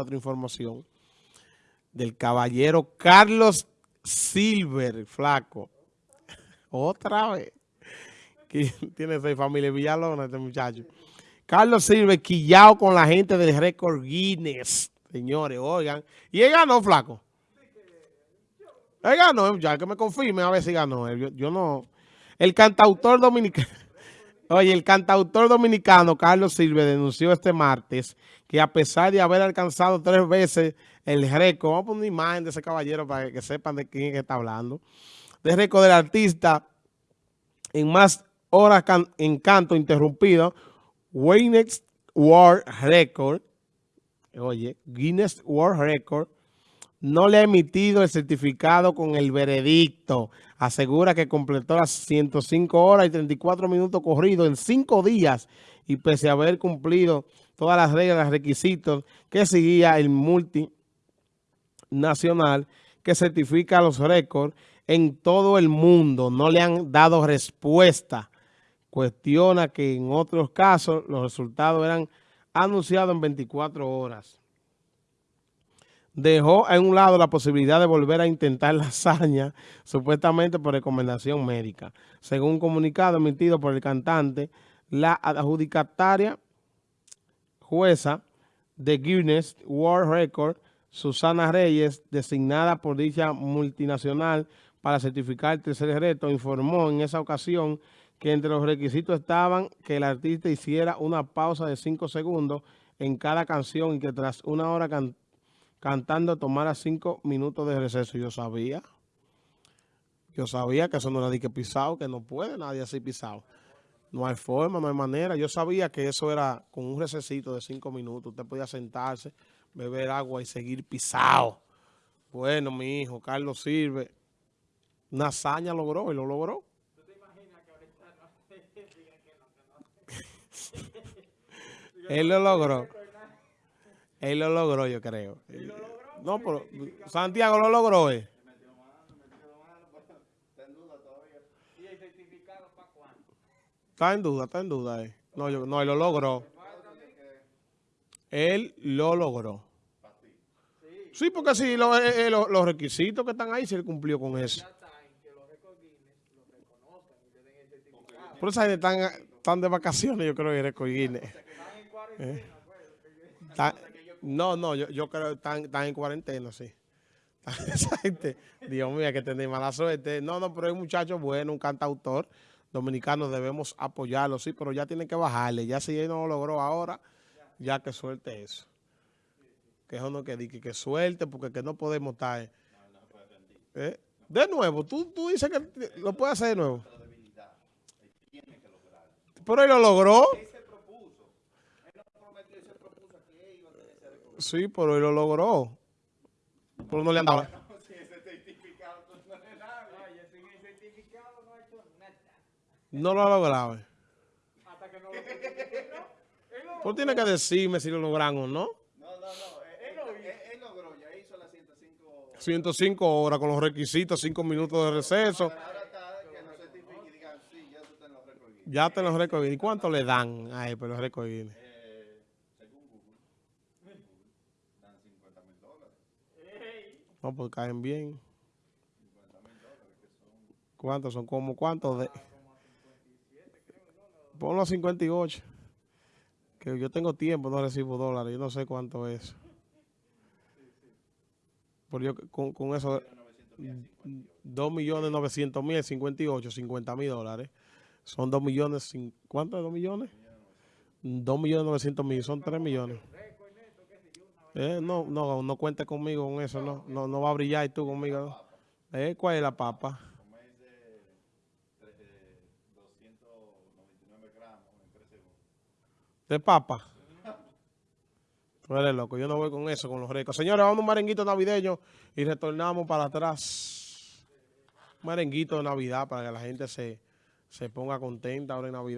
otra información del caballero Carlos Silver, flaco. Otra vez. Tiene seis familias Villalona este muchacho. Carlos Silver quillado con la gente del récord Guinness. Señores, oigan. Y él ganó, flaco. Él ganó, ya que me confirme a ver si ganó. Yo, yo no... El cantautor dominicano... Oye, el cantautor dominicano Carlos Silve denunció este martes que a pesar de haber alcanzado tres veces el récord, vamos a poner una imagen de ese caballero para que sepan de quién está hablando, de récord del artista en más horas en canto interrumpido, Guinness World Record, oye, Guinness World Record, no le ha emitido el certificado con el veredicto. Asegura que completó las 105 horas y 34 minutos corridos en 5 días y pese a haber cumplido todas las reglas, y requisitos que seguía el multinacional que certifica los récords en todo el mundo. No le han dado respuesta. Cuestiona que en otros casos los resultados eran anunciados en 24 horas dejó a un lado la posibilidad de volver a intentar la hazaña, supuestamente por recomendación médica. Según un comunicado emitido por el cantante, la adjudicataria jueza de Guinness World Record, Susana Reyes, designada por dicha multinacional para certificar el tercer reto, informó en esa ocasión que entre los requisitos estaban que el artista hiciera una pausa de cinco segundos en cada canción y que tras una hora cantando tomara cinco minutos de receso. Yo sabía. Yo sabía que eso no era de que pisado, que no puede nadie así pisado. No hay forma, no hay manera. Yo sabía que eso era con un recesito de cinco minutos. Usted podía sentarse, beber agua y seguir pisado. Bueno, mi hijo, Carlos sirve. Una hazaña logró y lo logró. ¿Tú te imaginas que ahorita no Él lo logró. Él lo logró, yo creo. ¿Él lo logró? No, pero Santiago lo logró, ¿eh? ¿Y? Está en duda, está en duda, eh. No, yo, no, él lo logró. Él lo logró. Sí, porque sí, lo, eh, eh, los requisitos que están ahí, se él cumplió con eso. Por eso están, están de vacaciones, yo creo, que Record Guinness. Eh. No, no, yo, yo creo que están, están en cuarentena, sí. Esa gente, Dios mío, que tener mala suerte. No, no, pero es un muchacho bueno, un cantautor dominicano, debemos apoyarlo, sí, pero ya tiene que bajarle. Ya si él no lo logró ahora, ya que suelte eso. Que eso no que diga que suelte, porque que no podemos estar... ¿Eh? De nuevo, ¿Tú, tú dices que lo puede hacer de nuevo. Pero él lo logró. Sí, pero él lo logró. Pero no le han dado. No lo ha logrado. Hasta que no lo Tú tienes que decirme si lo logran o no. No, no, no. Él, logró, ya hizo las 105 horas. 105 horas con los requisitos, 5 minutos de receso. Ahora está que no certifique y digan, sí, ya tú te los récords. Ya te los récords. ¿Y cuánto le dan a él por los récords? No, pues caen bien. ¿Cuántos son? ¿Cómo cuántos? De... Ponlo a 58. Que yo tengo tiempo, no recibo dólares. Yo no sé cuánto es. Por yo, con, con eso, 2 millones 900 mil, 58, 50 mil dólares. Son 2 millones, ¿cuánto es 2 millones? 2 millones 900 mil, son 3 millones. Eh, no, no, no cuente conmigo con eso, no, no, no va a brillar tú conmigo. Eh, ¿Cuál es la papa? ¿De papa? Tú eres loco, yo no voy con eso, con los ricos. Señores, vamos a un merenguito navideño y retornamos para atrás. Un merenguito de Navidad para que la gente se, se ponga contenta ahora en Navidad.